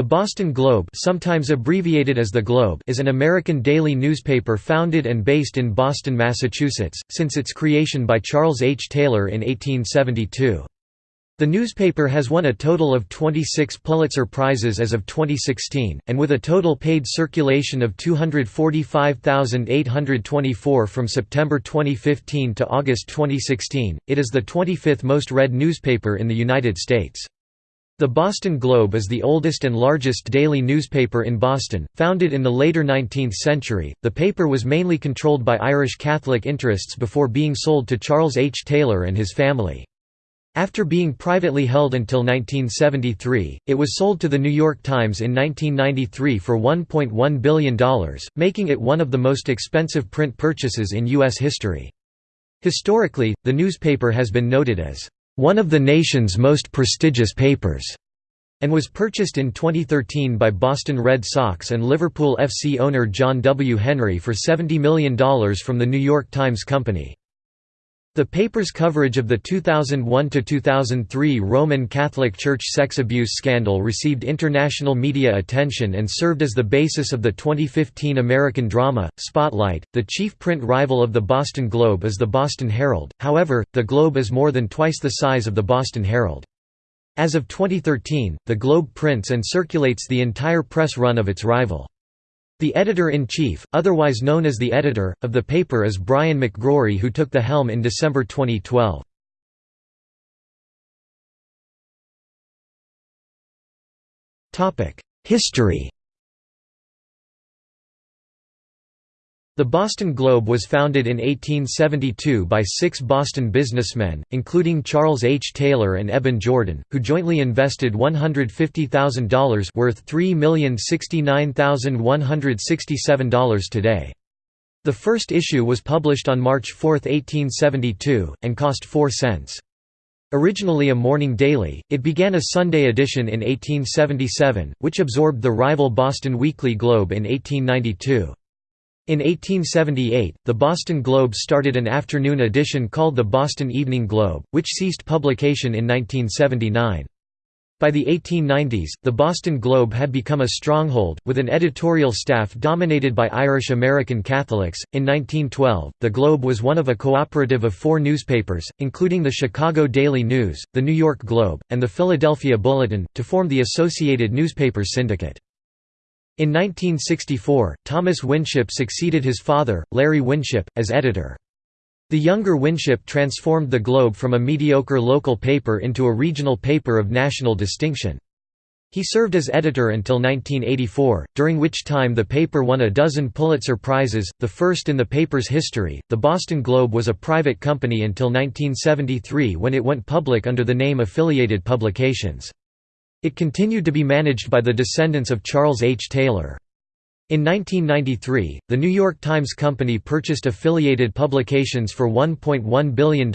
The Boston Globe sometimes abbreviated as the Globe is an American daily newspaper founded and based in Boston, Massachusetts, since its creation by Charles H. Taylor in 1872. The newspaper has won a total of 26 Pulitzer Prizes as of 2016, and with a total paid circulation of 245,824 from September 2015 to August 2016, it is the 25th most read newspaper in the United States. The Boston Globe is the oldest and largest daily newspaper in Boston. Founded in the later 19th century, the paper was mainly controlled by Irish Catholic interests before being sold to Charles H. Taylor and his family. After being privately held until 1973, it was sold to the New York Times in 1993 for $1.1 billion, making it one of the most expensive print purchases in U.S. history. Historically, the newspaper has been noted as one of the nation's most prestigious papers, and was purchased in 2013 by Boston Red Sox and Liverpool FC owner John W. Henry for $70 million from the New York Times Company. The paper's coverage of the 2001–2003 Roman Catholic Church sex abuse scandal received international media attention and served as the basis of the 2015 American drama, Spotlight. The chief print rival of the Boston Globe is the Boston Herald, however, the Globe is more than twice the size of the Boston Herald. As of 2013, the Globe prints and circulates the entire press run of its rival. The editor-in-chief, otherwise known as the editor, of the paper is Brian McGrory who took the helm in December 2012. History The Boston Globe was founded in 1872 by six Boston businessmen, including Charles H. Taylor and Eben Jordan, who jointly invested $150,000 worth $3,069,167 today. The first issue was published on March 4, 1872, and cost 4 cents. Originally a morning daily, it began a Sunday edition in 1877, which absorbed the rival Boston Weekly Globe in 1892. In 1878, the Boston Globe started an afternoon edition called the Boston Evening Globe, which ceased publication in 1979. By the 1890s, the Boston Globe had become a stronghold, with an editorial staff dominated by Irish American Catholics. In 1912, the Globe was one of a cooperative of four newspapers, including the Chicago Daily News, the New York Globe, and the Philadelphia Bulletin, to form the Associated Newspapers Syndicate. In 1964, Thomas Winship succeeded his father, Larry Winship, as editor. The younger Winship transformed the Globe from a mediocre local paper into a regional paper of national distinction. He served as editor until 1984, during which time the paper won a dozen Pulitzer Prizes, the first in the paper's history. The Boston Globe was a private company until 1973 when it went public under the name Affiliated Publications. It continued to be managed by the descendants of Charles H. Taylor. In 1993, the New York Times Company purchased affiliated publications for $1.1 billion,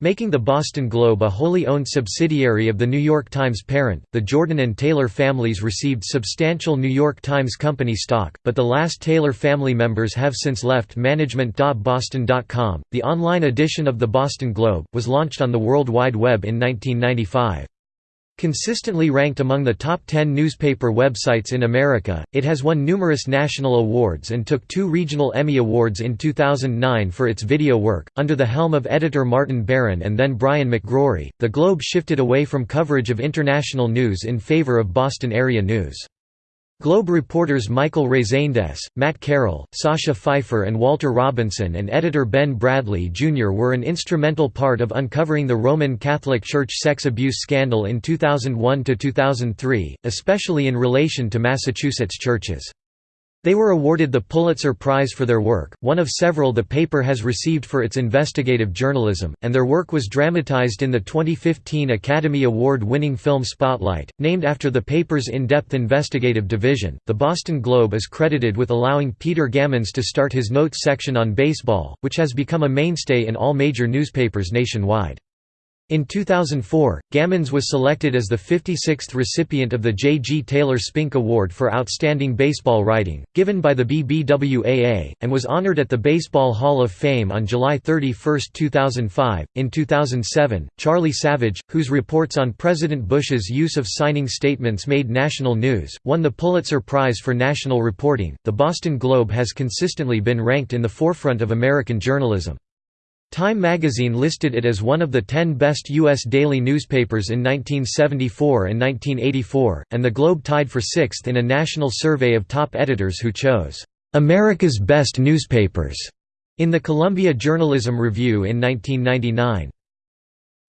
making the Boston Globe a wholly owned subsidiary of the New York Times parent. The Jordan and Taylor families received substantial New York Times Company stock, but the last Taylor family members have since left management.boston.com. The online edition of the Boston Globe was launched on the World Wide Web in 1995. Consistently ranked among the top 10 newspaper websites in America, it has won numerous national awards and took two regional Emmy Awards in 2009 for its video work. Under the helm of editor Martin Baron and then Brian McGrory, the Globe shifted away from coverage of international news in favor of Boston area news. Globe reporters Michael Rezendes, Matt Carroll, Sasha Pfeiffer and Walter Robinson and editor Ben Bradlee Jr. were an instrumental part of uncovering the Roman Catholic Church sex abuse scandal in 2001–2003, especially in relation to Massachusetts churches. They were awarded the Pulitzer Prize for their work, one of several the paper has received for its investigative journalism, and their work was dramatized in the 2015 Academy Award winning film Spotlight. Named after the paper's in depth investigative division, the Boston Globe is credited with allowing Peter Gammons to start his notes section on baseball, which has become a mainstay in all major newspapers nationwide. In 2004, Gammons was selected as the 56th recipient of the J. G. Taylor Spink Award for Outstanding Baseball Writing, given by the BBWAA, and was honored at the Baseball Hall of Fame on July 31, 2005. In 2007, Charlie Savage, whose reports on President Bush's use of signing statements made national news, won the Pulitzer Prize for National Reporting. The Boston Globe has consistently been ranked in the forefront of American journalism. Time magazine listed it as one of the ten best U.S. daily newspapers in 1974 and 1984, and the Globe tied for sixth in a national survey of top editors who chose, "...America's best newspapers", in the Columbia Journalism Review in 1999.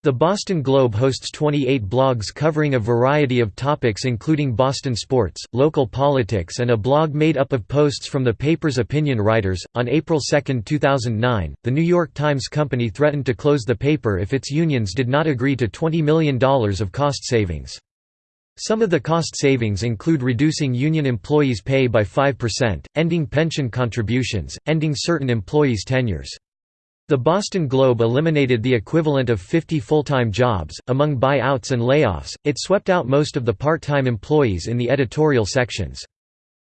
The Boston Globe hosts 28 blogs covering a variety of topics including Boston sports, local politics, and a blog made up of posts from the paper's opinion writers. On April 2, 2009, the New York Times Company threatened to close the paper if its unions did not agree to $20 million of cost savings. Some of the cost savings include reducing union employees' pay by 5%, ending pension contributions, ending certain employees' tenures. The Boston Globe eliminated the equivalent of 50 full-time jobs. Among buyouts and layoffs, it swept out most of the part-time employees in the editorial sections.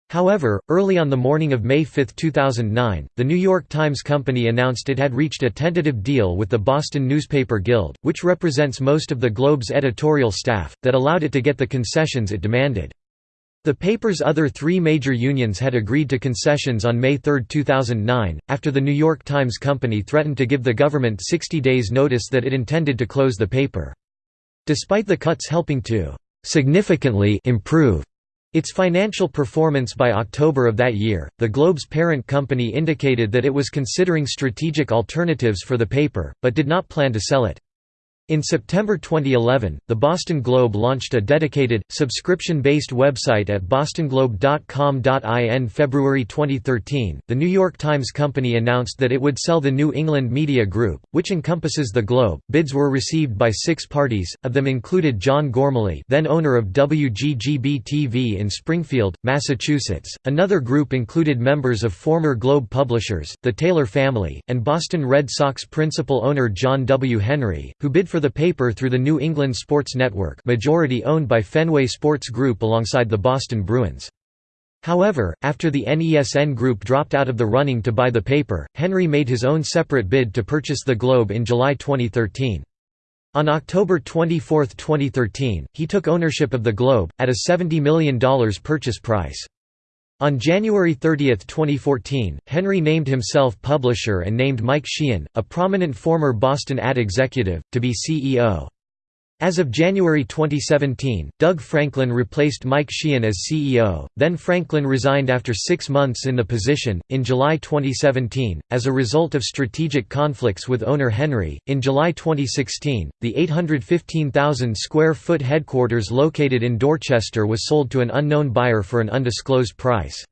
However, early on the morning of May 5, 2009, the New York Times Company announced it had reached a tentative deal with the Boston Newspaper Guild, which represents most of the Globe's editorial staff, that allowed it to get the concessions it demanded. The paper's other three major unions had agreed to concessions on May 3, 2009, after the New York Times Company threatened to give the government 60 days notice that it intended to close the paper. Despite the cuts helping to «significantly improve» its financial performance by October of that year, the Globe's parent company indicated that it was considering strategic alternatives for the paper, but did not plan to sell it. In September 2011, the Boston Globe launched a dedicated, subscription-based website at bostonglobe.com.in February 2013, the New York Times Company announced that it would sell the New England Media Group, which encompasses the Globe. Bids were received by six parties, of them included John Gormally then owner of WGGB-TV in Springfield, Massachusetts. Another group included members of former Globe publishers, the Taylor family, and Boston Red Sox principal owner John W. Henry, who bid for the paper through the New England Sports Network majority owned by Fenway Sports Group alongside the Boston Bruins. However, after the NESN Group dropped out of the running to buy the paper, Henry made his own separate bid to purchase the Globe in July 2013. On October 24, 2013, he took ownership of the Globe, at a $70 million purchase price. On January 30, 2014, Henry named himself publisher and named Mike Sheehan, a prominent former Boston ad executive, to be CEO. As of January 2017, Doug Franklin replaced Mike Sheehan as CEO, then Franklin resigned after six months in the position. In July 2017, as a result of strategic conflicts with owner Henry, in July 2016, the 815,000 square foot headquarters located in Dorchester was sold to an unknown buyer for an undisclosed price.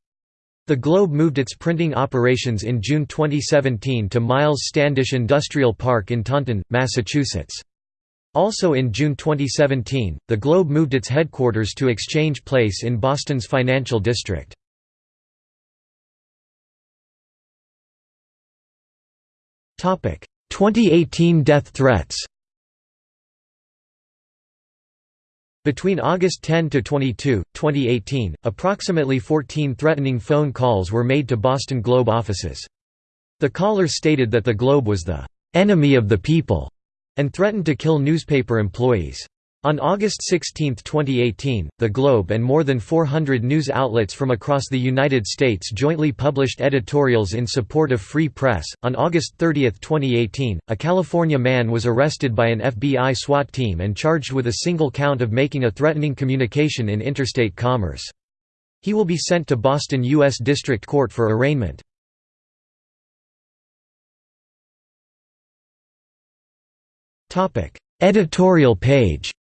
The Globe moved its printing operations in June 2017 to Miles Standish Industrial Park in Taunton, Massachusetts. Also in June 2017, the Globe moved its headquarters to Exchange Place in Boston's financial district. Topic: 2018 death threats. Between August 10 to 22, 2018, approximately 14 threatening phone calls were made to Boston Globe offices. The callers stated that the Globe was the enemy of the people and threatened to kill newspaper employees. On August 16, 2018, The Globe and more than 400 news outlets from across the United States jointly published editorials in support of free press. On August 30, 2018, a California man was arrested by an FBI SWAT team and charged with a single count of making a threatening communication in interstate commerce. He will be sent to Boston U.S. District Court for arraignment. Topic: Editorial page.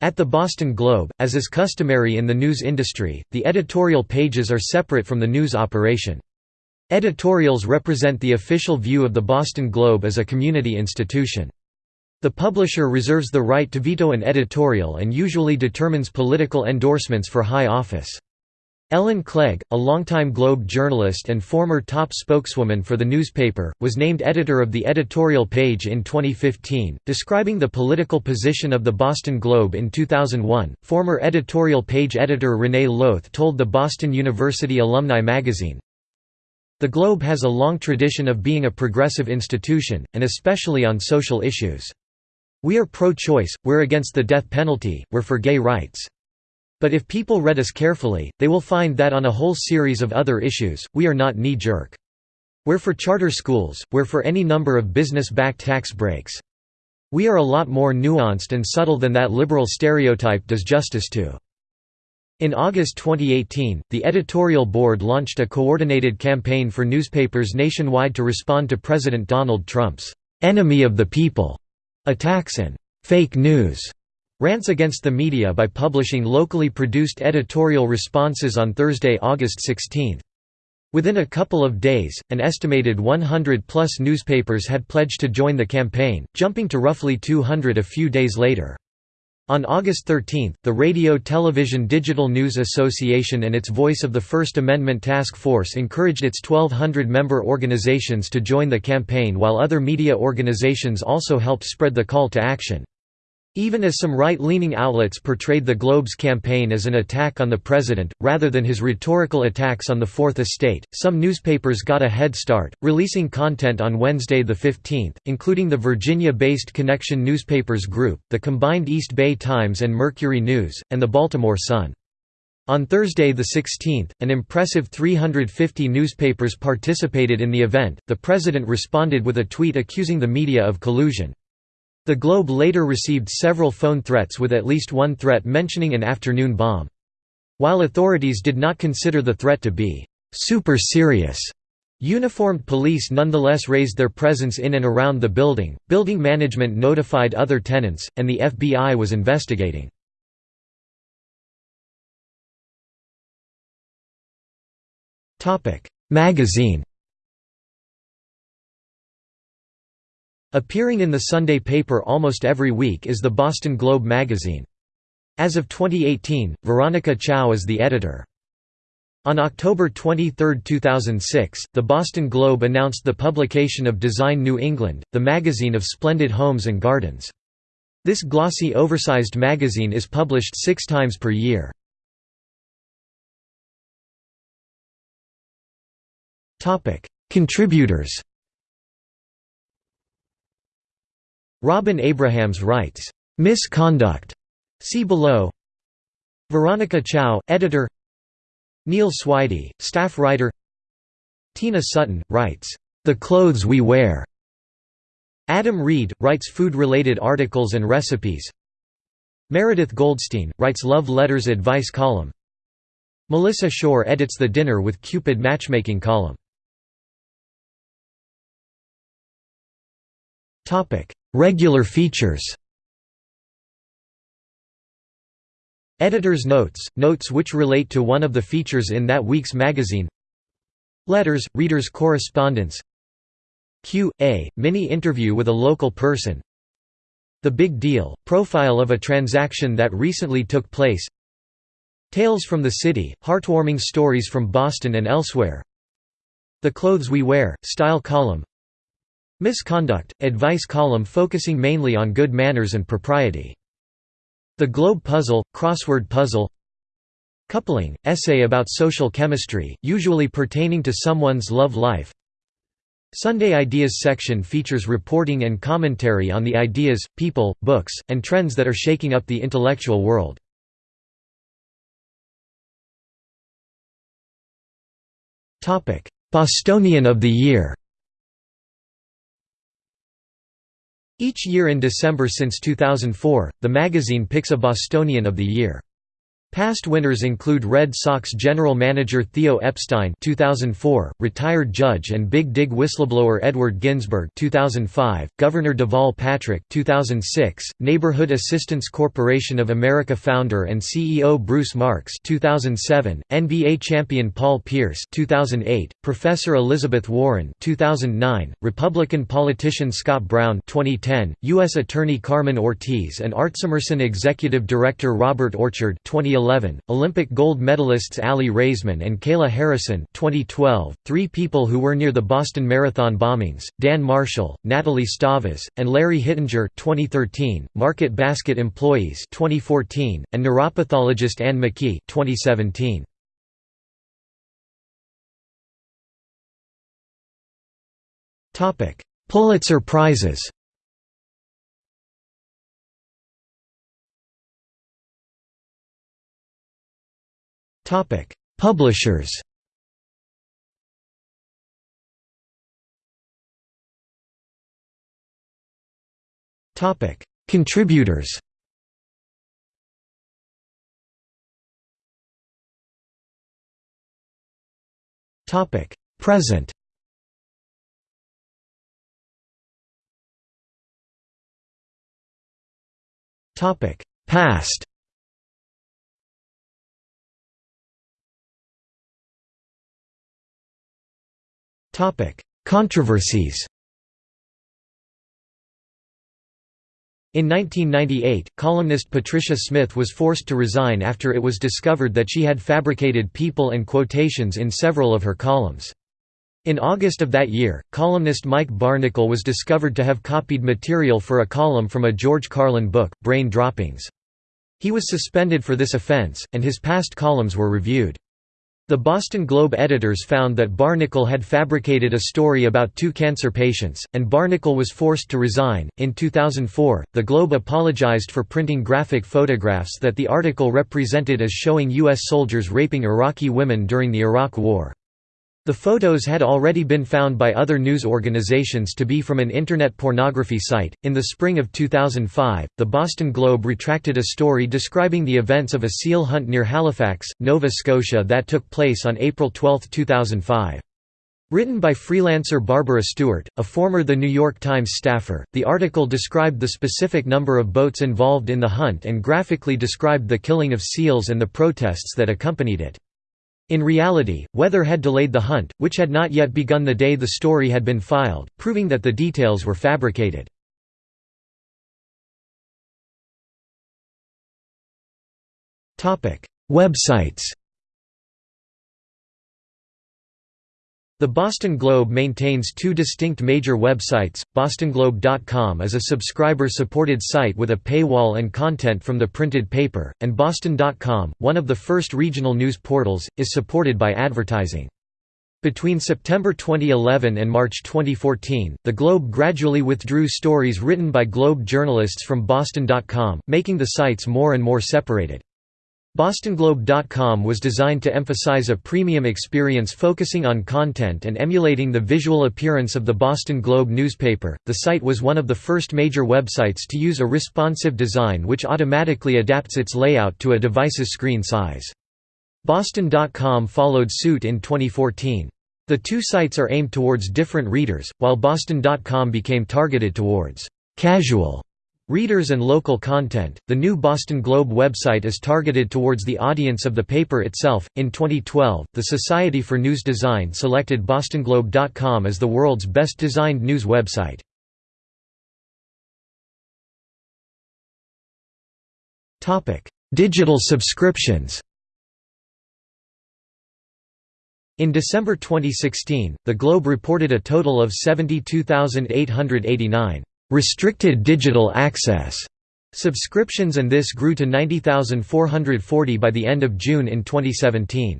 At the Boston Globe, as is customary in the news industry, the editorial pages are separate from the news operation. Editorials represent the official view of the Boston Globe as a community institution. The publisher reserves the right to veto an editorial and usually determines political endorsements for high office. Ellen Clegg, a longtime Globe journalist and former top spokeswoman for the newspaper, was named editor of the editorial page in 2015, describing the political position of the Boston Globe in 2001. Former editorial page editor Renee Loth told the Boston University Alumni magazine, The Globe has a long tradition of being a progressive institution, and especially on social issues. We are pro-choice, we're against the death penalty, we're for gay rights. But if people read us carefully, they will find that on a whole series of other issues, we are not knee-jerk. We're for charter schools, we're for any number of business-backed tax breaks. We are a lot more nuanced and subtle than that liberal stereotype does justice to. In August 2018, the editorial board launched a coordinated campaign for newspapers nationwide to respond to President Donald Trump's "'enemy of the people' attacks and "'fake news' rants against the media by publishing locally produced editorial responses on Thursday, August 16. Within a couple of days, an estimated 100-plus newspapers had pledged to join the campaign, jumping to roughly 200 a few days later. On August 13, the Radio Television Digital News Association and its Voice of the First Amendment Task Force encouraged its 1,200 member organizations to join the campaign while other media organizations also helped spread the call to action. Even as some right-leaning outlets portrayed the Globe's campaign as an attack on the president, rather than his rhetorical attacks on the Fourth Estate, some newspapers got a head start, releasing content on Wednesday the 15th, including the Virginia-based Connection Newspapers Group, the combined East Bay Times and Mercury News, and the Baltimore Sun. On Thursday the 16th, an impressive 350 newspapers participated in the event. The president responded with a tweet accusing the media of collusion. The Globe later received several phone threats with at least one threat mentioning an afternoon bomb. While authorities did not consider the threat to be super serious, Uniformed police nonetheless raised their presence in and around the building, building management notified other tenants, and the FBI was investigating. Magazine Appearing in the Sunday paper almost every week is the Boston Globe magazine. As of 2018, Veronica Chao is the editor. On October 23, 2006, the Boston Globe announced the publication of Design New England, the magazine of splendid homes and gardens. This glossy oversized magazine is published six times per year. Contributors Robin Abrahams writes, "'Misconduct' see below. Veronica Chao, editor. Neil Swidey, staff writer. Tina Sutton, writes, "'The Clothes We Wear' Adam Ried, writes food-related articles and recipes. Meredith Goldstein, writes love letters advice column. Melissa Schorr edits the Dinner with Cupid matchmaking column Regular features. Editor's notes – notes which relate to one of the features in that week's magazine. Letters – readers' correspondence. Q.A. – mini-interview with a local person. The Big Deal – profile of a transaction that recently took place. Tales from the City – heartwarming stories from Boston and elsewhere. The Clothes We Wear – style column Misconduct, advice column focusing mainly on good manners and propriety. The Globe Puzzle, crossword puzzle Coupling, essay about social chemistry, usually pertaining to someone's love life Sunday Ideas section features reporting and commentary on the ideas, people, books, and trends that are shaking up the intellectual world. Bostonian of the Year Each year in December since 2004, the magazine picks a Bostonian of the Year. Past winners include Red Sox general manager Theo Epstein 2004, retired judge and Big Dig whistleblower Edward Ginsburg 2005, Governor Deval Patrick 2006, Neighborhood Assistance Corporation of America founder and CEO Bruce Marks 2007, NBA champion Paul Pierce 2008, Professor Elizabeth Warren 2009, Republican politician Scott Brown 2010, U.S. Attorney Carmen Ortiz and Artsemerson Executive Director Robert Orchard 2011 2011, Olympic gold medalists Aly Raisman and Kayla Harrison 2012, three people who were near the Boston Marathon bombings, Dan Marshall, Natalie Stavas, and Larry Hittinger 2013, Market Basket employees 2014, and neuropathologist Anne McKee 2017. Pulitzer Prizes Topic: Publishers. Topic: Contributors. Topic: Present. Topic: Past. Controversies In 1998, columnist Patricia Smith was forced to resign after it was discovered that she had fabricated people and quotations in several of her columns. In August of that year, columnist Mike Barnicle was discovered to have copied material for a column from a George Carlin book, Brain Droppings. He was suspended for this offense, and his past columns were reviewed. The Boston Globe editors found that Barnicle had fabricated a story about two cancer patients, and Barnicle was forced to resign. In 2004, the Globe apologized for printing graphic photographs that the article represented as showing U.S. soldiers raping Iraqi women during the Iraq War. The photos had already been found by other news organizations to be from an internet pornography site. In the spring of 2005, the Boston Globe retracted a story describing the events of a seal hunt near Halifax, Nova Scotia that took place on April 12, 2005. Written by freelancer Barbara Stewart, a former The New York Times staffer, the article described the specific number of boats involved in the hunt and graphically described the killing of seals and the protests that accompanied it. In reality, weather had delayed the hunt, which had not yet begun the day the story had been filed, proving that the details were fabricated. Websites The Boston Globe maintains two distinct major websites, bostonglobe.com is a subscriber-supported site with a paywall and content from the printed paper, and boston.com, one of the first regional news portals, is supported by advertising. Between September 2011 and March 2014, the Globe gradually withdrew stories written by Globe journalists from boston.com, making the sites more and more separated. BostonGlobe.com was designed to emphasize a premium experience focusing on content and emulating the visual appearance of the Boston Globe newspaper. The site was one of the first major websites to use a responsive design which automatically adapts its layout to a device's screen size. Boston.com followed suit in 2014. The two sites are aimed towards different readers, while Boston.com became targeted towards casual Readers and local content. The new Boston Globe website is targeted towards the audience of the paper itself. In 2012, the Society for News Design selected bostonglobe.com as the world's best designed news website. Topic: Digital subscriptions. In December 2016, the Globe reported a total of 72,889 restricted digital access subscriptions and this grew to 90,440 by the end of June in 2017.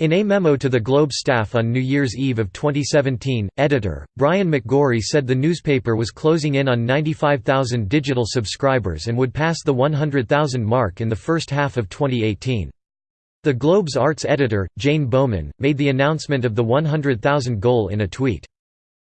In a memo to the Globe staff on New Year's Eve of 2017, editor, Brian McGrory said the newspaper was closing in on 95,000 digital subscribers and would pass the 100,000 mark in the first half of 2018. The Globe's arts editor, Jane Bowman, made the announcement of the 100,000 goal in a tweet.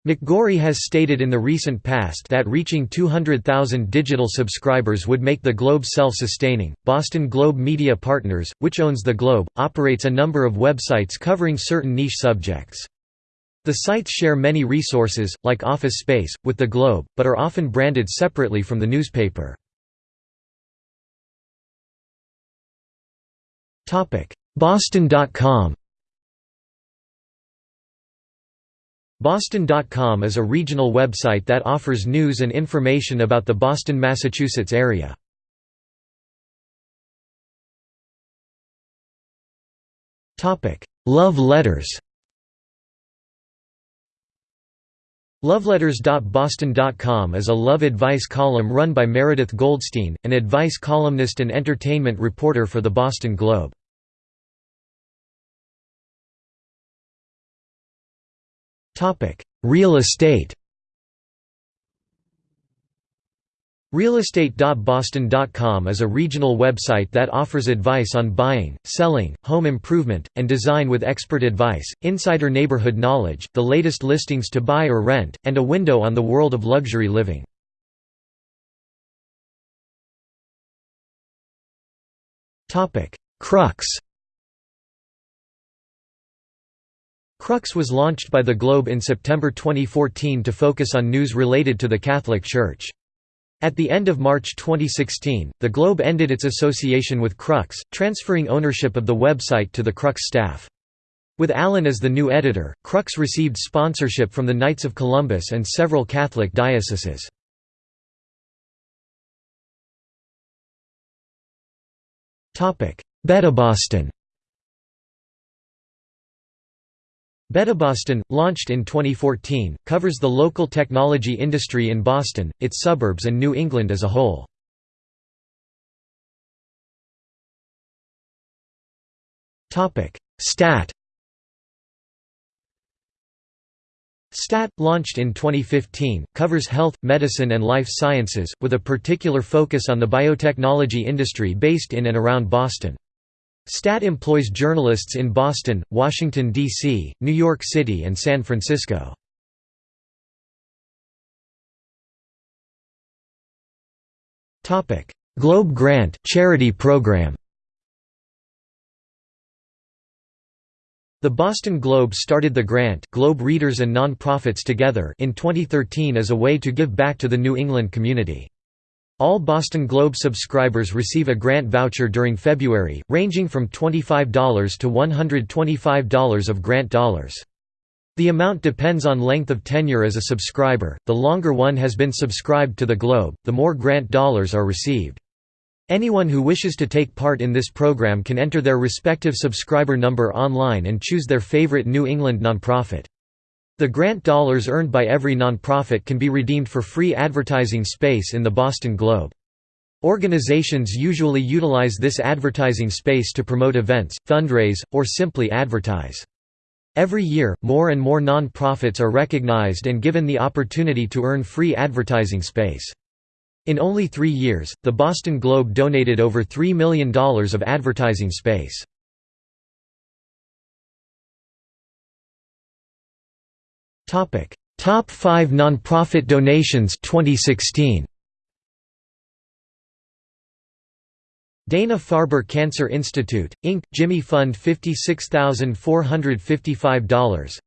McGrory has stated in the recent past that reaching 200,000 digital subscribers would make the Globe self-sustaining. Boston Globe Media Partners, which owns the Globe, operates a number of websites covering certain niche subjects. The sites share many resources, like office space, with the Globe, but are often branded separately from the newspaper. Boston.com Boston.com is a regional website that offers news and information about the Boston, Massachusetts area. Love letters Loveletters.boston.com is a love advice column run by Meredith Goldstein, an advice columnist and entertainment reporter for the Boston Globe. Real estate Realestate.boston.com is a regional website that offers advice on buying, selling, home improvement, and design with expert advice, insider neighborhood knowledge, the latest listings to buy or rent, and a window on the world of luxury living. Crux Crux was launched by the Globe in September 2014 to focus on news related to the Catholic Church. At the end of March 2016, the Globe ended its association with Crux, transferring ownership of the website to the Crux staff. With Allen as the new editor, Crux received sponsorship from the Knights of Columbus and several Catholic dioceses. Beta Boston BetaBoston, launched in 2014, covers the local technology industry in Boston, its suburbs and New England as a whole. Stat STAT, launched in 2015, covers health, medicine and life sciences, with a particular focus on the biotechnology industry based in and around Boston. STAT employs journalists in Boston, Washington, D.C., New York City and San Francisco. Globe Grant charity program The Boston Globe started the Grant Globe readers and non-profits together in 2013 as a way to give back to the New England community. All Boston Globe subscribers receive a grant voucher during February, ranging from $25 to $125 of grant dollars. The amount depends on length of tenure as a subscriber, the longer one has been subscribed to the Globe, the more grant dollars are received. Anyone who wishes to take part in this program can enter their respective subscriber number online and choose their favorite New England nonprofit. The grant dollars earned by every nonprofit can be redeemed for free advertising space in the Boston Globe. Organizations usually utilize this advertising space to promote events, fundraise, or simply advertise. Every year, more and more nonprofits are recognized and given the opportunity to earn free advertising space. In only three years, the Boston Globe donated over $3 million of advertising space. Topic: Top 5 nonprofit donations 2016. Dana-Farber Cancer Institute, Inc., Jimmy Fund $56,455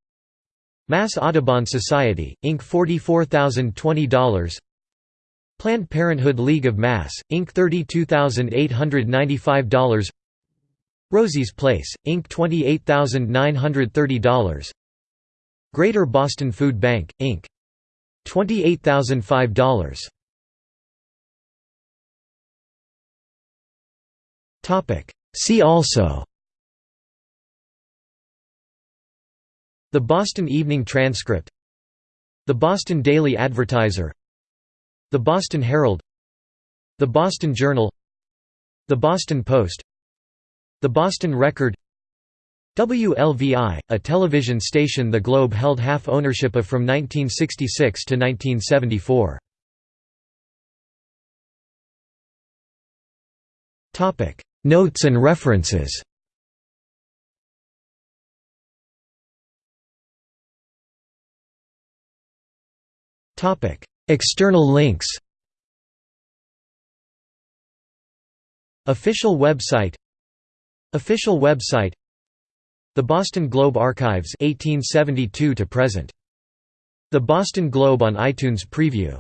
Mass Audubon Society, Inc. $44,020 Planned Parenthood League of Mass, Inc. $32,895 Rosie's Place, Inc. $28,930 Greater Boston Food Bank, Inc. $28,005. See also. The Boston Evening Transcript. The Boston Daily Advertiser. The Boston Herald. The Boston Journal. The Boston Post. The Boston Record WLVI, a television station the Globe held half ownership of from 1966 to 1974. Notes and references. External links. Official website. Official website the Boston Globe Archives 1872 to present. The Boston Globe on iTunes Preview